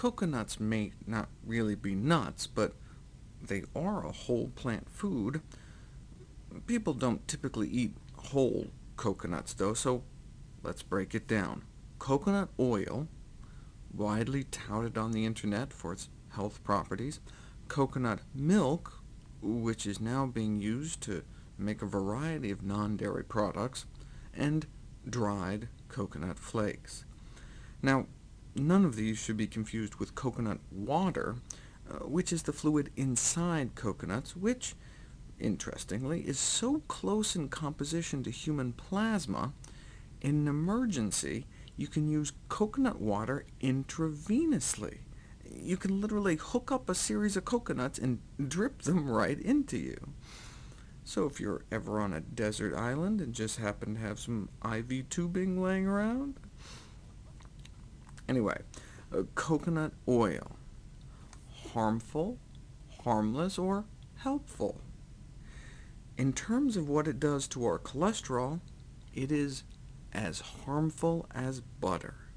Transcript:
Coconuts may not really be nuts, but they are a whole plant food. People don't typically eat whole coconuts, though, so let's break it down. Coconut oil, widely touted on the internet for its health properties, coconut milk, which is now being used to make a variety of non-dairy products, and dried coconut flakes. Now, none of these should be confused with coconut water, uh, which is the fluid inside coconuts, which, interestingly, is so close in composition to human plasma, in an emergency, you can use coconut water intravenously. You can literally hook up a series of coconuts and drip them right into you. So if you're ever on a desert island and just happen to have some IV tubing laying around, Anyway, uh, coconut oil. Harmful, harmless, or helpful? In terms of what it does to our cholesterol, it is as harmful as butter.